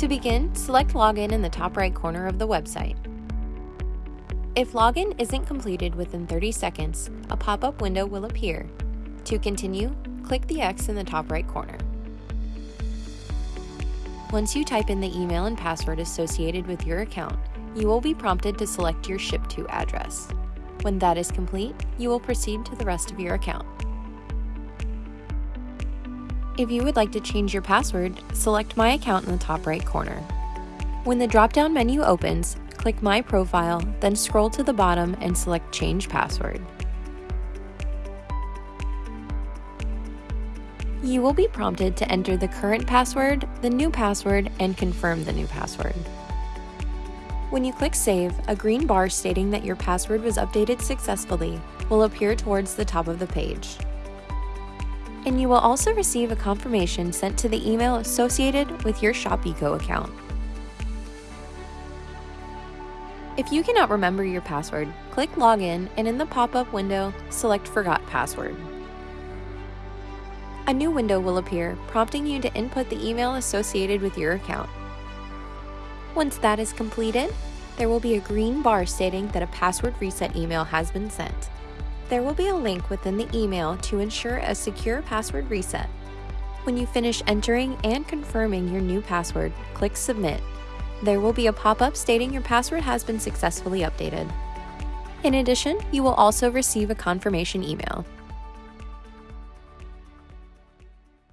To begin, select Login in the top right corner of the website. If login isn't completed within 30 seconds, a pop-up window will appear. To continue, click the X in the top right corner. Once you type in the email and password associated with your account, you will be prompted to select your Ship-To address. When that is complete, you will proceed to the rest of your account. If you would like to change your password, select My Account in the top right corner. When the drop-down menu opens, click My Profile, then scroll to the bottom and select Change Password. You will be prompted to enter the current password, the new password, and confirm the new password. When you click Save, a green bar stating that your password was updated successfully will appear towards the top of the page. And you will also receive a confirmation sent to the email associated with your ShopEco account. If you cannot remember your password, click Login and in the pop-up window, select Forgot Password. A new window will appear, prompting you to input the email associated with your account. Once that is completed, there will be a green bar stating that a password reset email has been sent. There will be a link within the email to ensure a secure password reset. When you finish entering and confirming your new password, click Submit. There will be a pop-up stating your password has been successfully updated. In addition, you will also receive a confirmation email.